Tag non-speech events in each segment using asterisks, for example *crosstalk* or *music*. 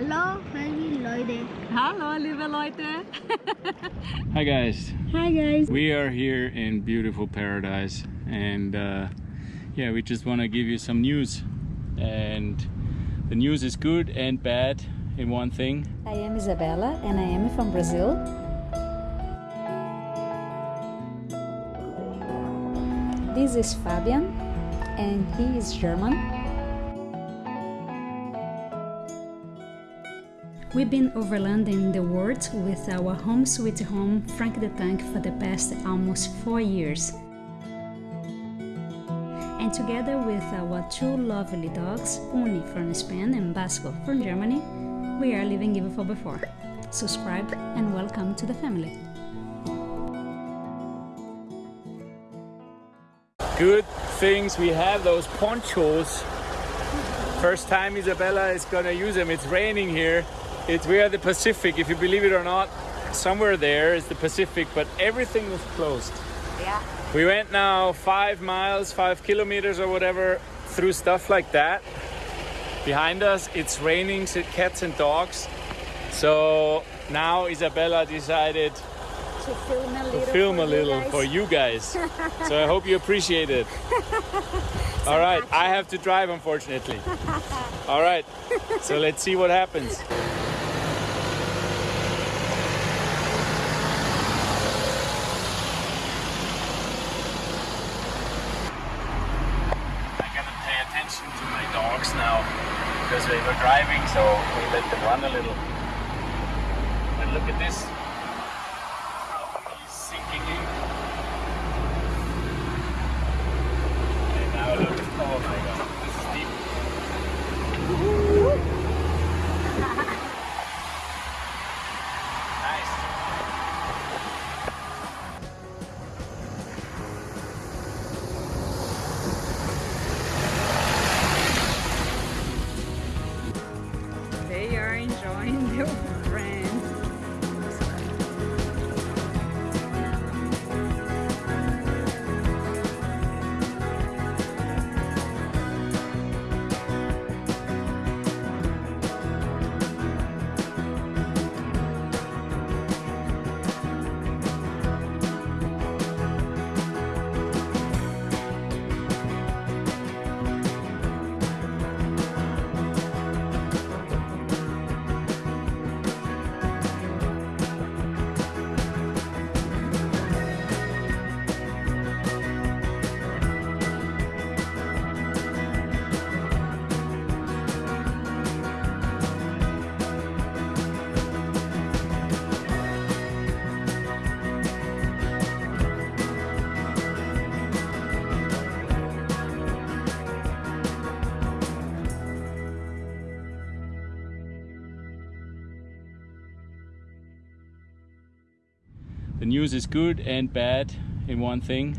Hallo, lieve Leute. Hallo lieve Leute. Hi guys, Hi guys. we are here in beautiful paradise and uh, yeah, we just want to give you some news. And the news is good and bad in one thing. I am Isabella and I am from Brazil. This is Fabian and he is German. We've been overlanding the world with our home sweet home Frank the Tank for the past almost four years. And together with our two lovely dogs, Uni from Spain and Basco from Germany, we are living even for before. Subscribe and welcome to the family. Good things, we have those ponchos. First time Isabella is gonna use them. It's raining here. It's we are the Pacific, if you believe it or not. Somewhere there is the Pacific, but everything is closed. Yeah. We went now five miles, five kilometers or whatever through stuff like that. Behind us, it's raining cats and dogs. So now Isabella decided To film a little. film a little for you guys. *laughs* so I hope you appreciate it. *laughs* All right, I have to drive unfortunately. All right, so let's see what happens. I gotta pay attention to my dogs now they were driving, so we let them run a little. And look at this. The news is good and bad in one thing.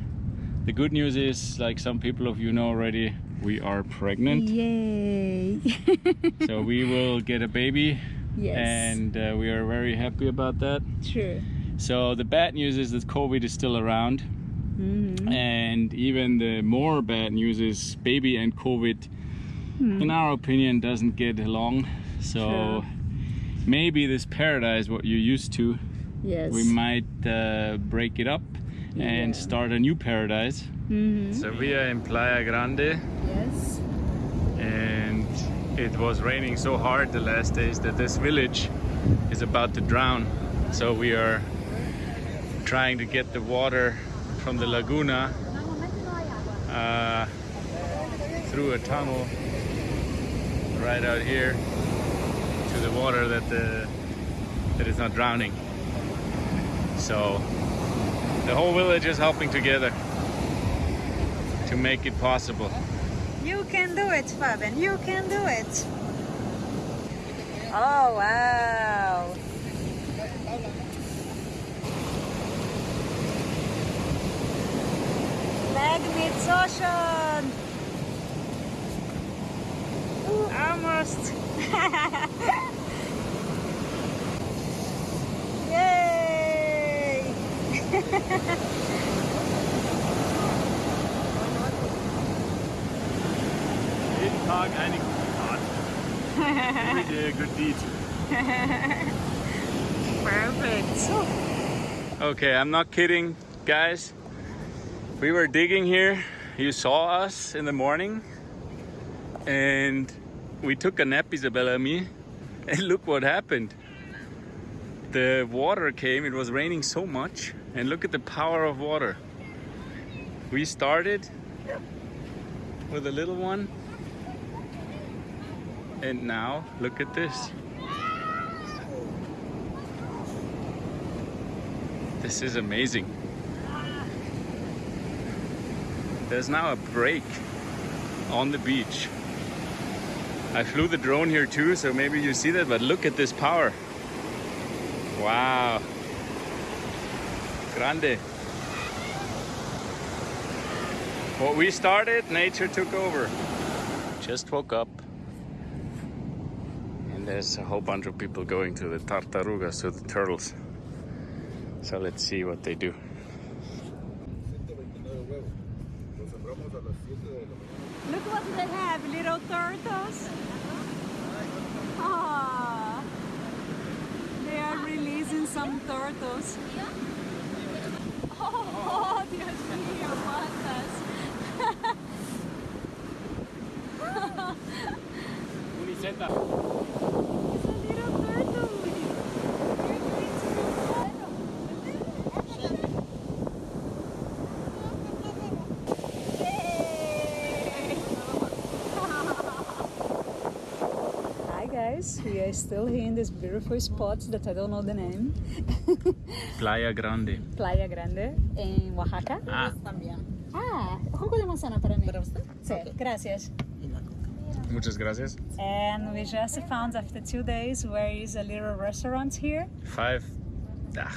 The good news is, like some people of you know already, we are pregnant. Yay! *laughs* so we will get a baby yes. and uh, we are very happy about that. True. So the bad news is that COVID is still around. Mhm. And even the more bad news is baby and COVID, Hmm. in our opinion, doesn't get along. So maybe this paradise, what you're used to, Yes. we might uh, break it up and Yeah. start a new paradise. Mhm. So we are in Playa Grande Yes. and it was raining so hard the last days that this village is about to drown. So we are trying to get the water from the laguna uh, through a tunnel right out here to the water that the that is not drowning. So the whole village is helping together to make it possible. You can do it, Fabian. You can do it. Oh, wow. Leg meets ocean. Almost. *laughs* Yay! Jeden Tag eine gute Tat. we did a good deed. Perfect. Okay, I'm not kidding, guys. We were digging here. You saw us in the morning, and we took a nap, Isabella and me, and look what happened. The water came, it was raining so much, and look at the power of water. We started with a little one, and now look at this. This is amazing. There's now a break on the beach. I flew the drone here too, so maybe you see that, but look at this power. Wow. Grande. What we started, nature took over. Just woke up. And there's a whole bunch of people going to the tartarugas, to the turtles. So let's see what they do. 129 huevos. Los sembramos a las 7 de la mañana. Look what they have, little turtles. Ah, they are releasing some turtles. Oh, Dios mío, cuántas. Uniceta. It's a little turtle. Hi guys, we are still here in this beautiful spot that I don't know the name. *laughs* Playa Grande. Playa Grande en Oaxaca. Ah, Ah, jugo de manzana para mí. ¿Para usted? Sí, gracias. muchas gracias. And we just found after two days where is a little restaurant here, Five, ah,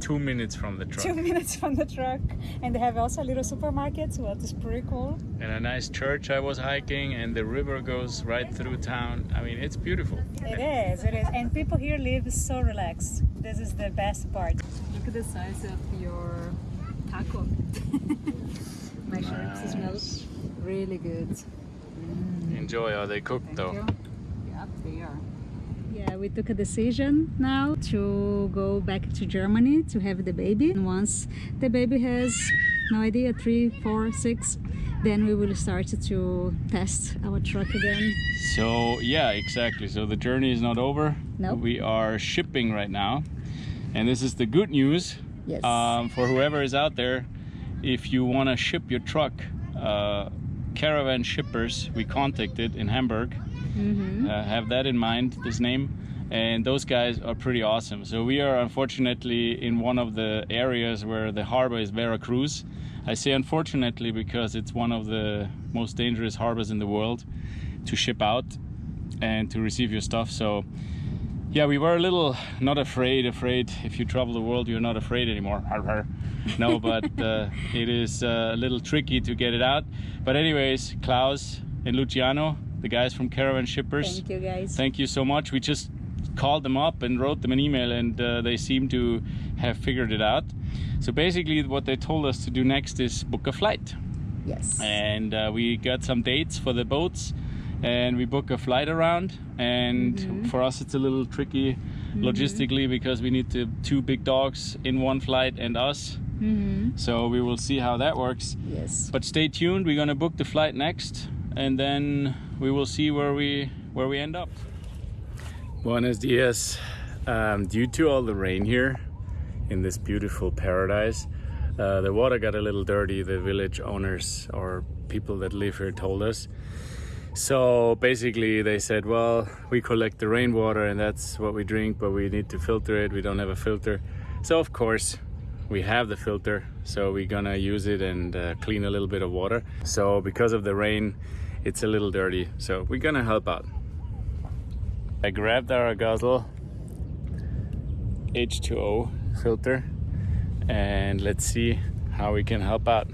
two minutes from the truck. two *laughs* minutes from the truck, and they have also a little supermarket, so what is pretty cool. And a nice church I was hiking, and the river goes right through town. I mean, it's beautiful. It is, it is, and people here live so relaxed. This is the best part. Look at the size of your taco. *laughs* My sure it smells really good. Mm. Enjoy how they cook, though. Yep, they are. Yeah, we took a decision now to go back to Germany to have the baby. And once the baby has, no idea, three, four, six, then we will start to test our truck again. So, yeah, exactly. So the journey is not over. Nope. We are shipping right now. And this is the good news Yes. um, for whoever is out there. If you want to ship your truck, uh, Caravan Shippers, we contacted in Hamburg. Mm-hmm. Uh, have that in mind, this name. And those guys are pretty awesome. So we are unfortunately in one of the areas where the harbor is Veracruz. I say unfortunately because it's one of the most dangerous harbors in the world to ship out and to receive your stuff. So yeah, we were a little not afraid. Afraid if you travel the world, you're not afraid anymore. No, *laughs* but uh, it is uh, a little tricky to get it out. But anyways, Klaus and Luciano, the guys from Caravan Shippers, Thank you guys. thank you so much. We just called them up and wrote them an email, and uh, they seem to have figured it out. So basically, what they told us to do next is book a flight yes. and uh, we got some dates for the boats and we book a flight around. And for us it's a little tricky logistically because we need to two big dogs in one flight and us. Mm-hmm. so we will see how that works. Yes. but stay tuned. We're gonna book the flight next and then we will see where we where we end up. Buenos dias. Um, due to all the rain here in this beautiful paradise uh, the water got a little dirty. The village owners or people that live here told us so basically they said well we collect the rainwater and that's what we drink but we need to filter it. We don't have a filter. So of course we have the filter. So we're gonna use it and uh, clean a little bit of water. So because of the rain it's a little dirty. So we're gonna help out. I grabbed our guzzle h2o filter and let's see how we can help out.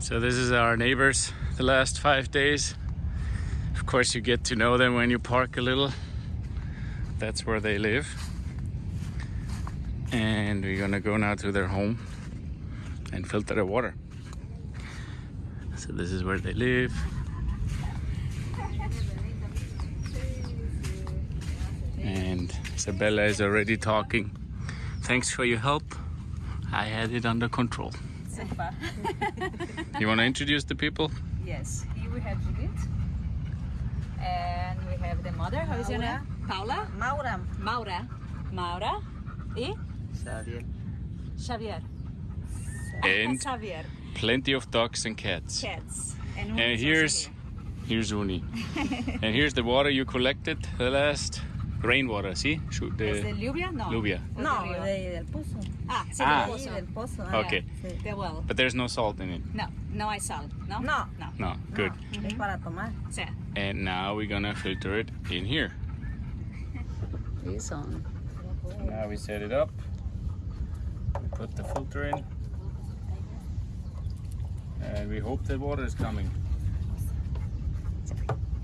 So this is our neighbors the last five days of course you get to know them when you park a little that's where they live and we're gonna go now to their home and filter the water. So this is where they live. And Isabella is already talking. Thanks for your help. I had it under control. You want to introduce the people? Yes, here we have Judith. And we have the mother. How is your name? Paula? Maura. Maura. Maura. E? Xavier. Xavier. And *laughs* Xavier. plenty of dogs and cats. Cats. And, And Uni is also here's here. here's Uni. *laughs* and here's the water you collected the last rainwater. See, Shoot ¿Es the de lluvia? No. lluvia. ¿O No, río? de- del pozo. Ah, sí, Ah. del pozo. ah, Okay. sí. The well. But there's no salt in it. No, no hay sal. No? No. No. No, good. No, Es para tomar. Sí. And now we're gonna filter it in here. This on. Now we set it up. We put the filter in. And we hope the water is coming.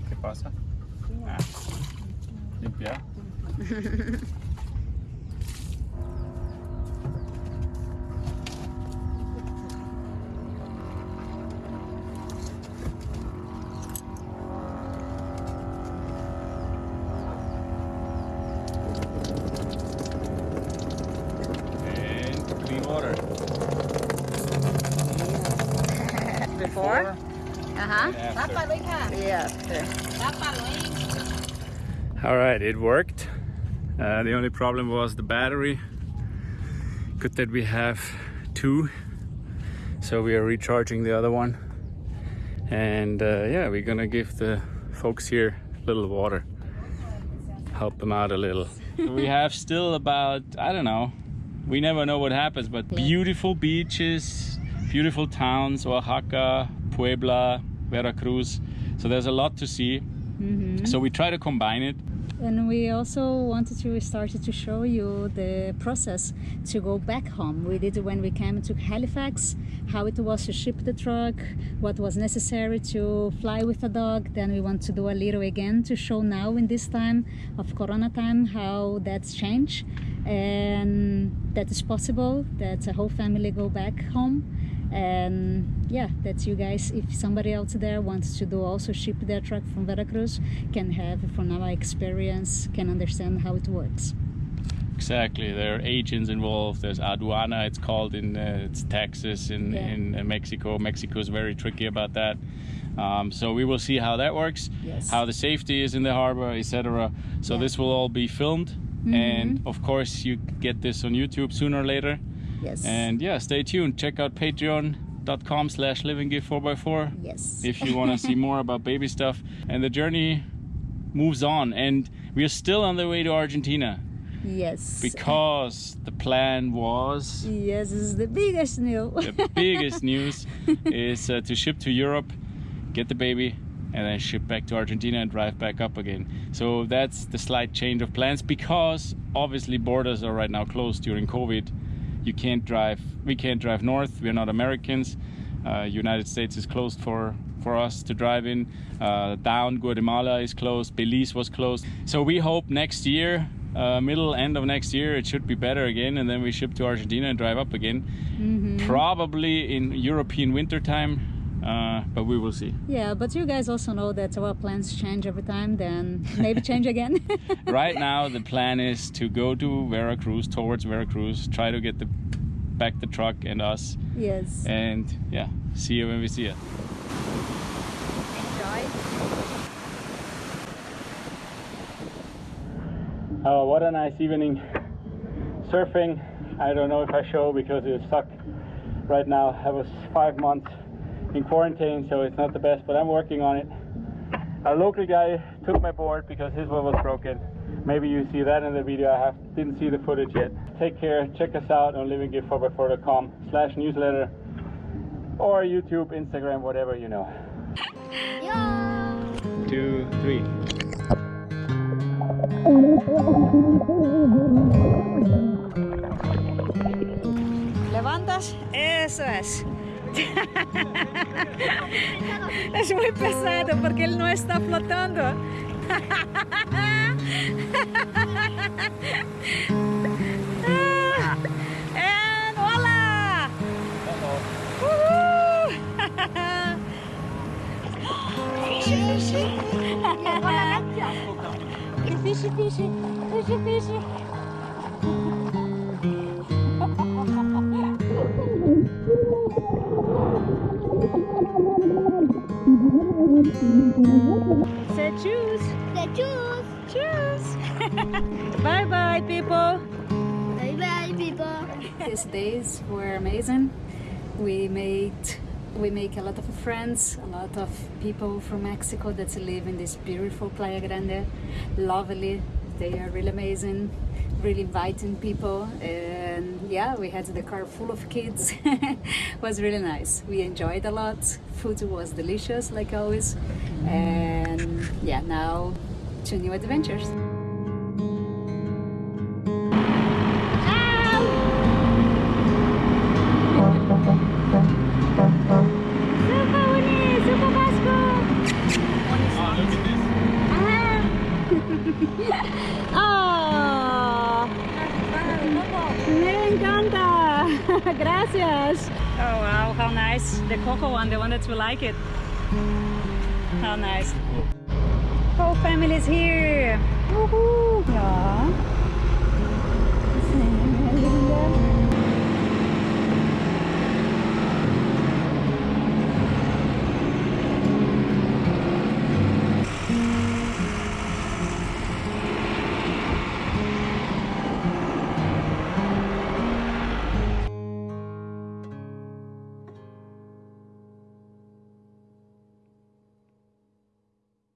¿Qué pasa? Ah. Limpia. *laughs* And clean water. Before? Ajá. And after. Yes. All right, it worked. Uh, the only problem was the battery. Good that we have two, so we are recharging the other one. And uh, yeah, we're gonna give the folks here a little water, help them out a little. *laughs* we have still about I don't know. We never know what happens, but beautiful beaches, beautiful towns, Oaxaca, Puebla, Veracruz. So there's a lot to see. So we try to combine it. And we also wanted to start to show you the process to go back home. We did when we came to Halifax, how it was to ship the truck, what was necessary to fly with a dog. Then we want to do a little again to show now in this time of Corona time how that's changed and that is possible that a whole family go back home and yeah that you guys if somebody out there wants to do also ship their truck from veracruz can have from our experience can understand how it works Exactly. There are agents involved. There's aduana, it's called in uh, it's Texas in Yeah. in Mexico. Mexico is very tricky about that. Um, so we will see how that works, Yes. how the safety is in the harbor, etc. So Yeah. this will all be filmed, and of course you get this on YouTube sooner or later. Yes And yeah, stay tuned. Check out patreon.com slash livinggift4x4 yes if you want to see more about baby stuff. And the journey moves on, and we are still on the way to Argentina yes because the plan was yes this is the biggest news the biggest *laughs* news is uh, to ship to Europe, get the baby, and then ship back to Argentina and drive back up again. So that's the slight change of plans because obviously borders are right now closed during COVID. You can't drive. We can't drive north. We're not Americans. Uh, United States is closed for for us to drive in. Uh, down Guatemala is closed. Belize was closed. So we hope next year. Uh, middle end of next year it should be better again and then we ship to argentina and drive up again probably in european winter time uh, but we will see yeah but you guys also know that our plans change every time then maybe change again *laughs* right now the plan is to go to veracruz towards veracruz try to get the back the truck and us yes and yeah see you when we see you Enjoy. Oh, what a nice evening. Surfing, I don't know if I show because it suck right now. I was five months in quarantine, so it's not the best, but I'm working on it. A local guy took my board because his one was broken. Maybe you see that in the video. I have didn't see the footage yet. Take care. Check us out on livinggift4x4.com slash newsletter or YouTube, Instagram, whatever you know. Two, three. ¿Levantas? Eso es. *laughs* es muy pesado porque él no está flotando. *laughs* And hola! Fish, fish, fish, fish. Say choose, The choose. choose. bye bye, people. Bye bye, people. These days were amazing. We made we make a lot of friends, a lot of people from Mexico that live in this beautiful Playa Grande. Lovely. They are really amazing, really inviting people. And yeah, we had the car full of kids. *laughs* was really nice. We enjoyed a lot. Food was delicious like always. And yeah, now to new adventures. Nice. The cocoa one, the one that you like it. How nice. Whole family is here. Woohoo. Yeah.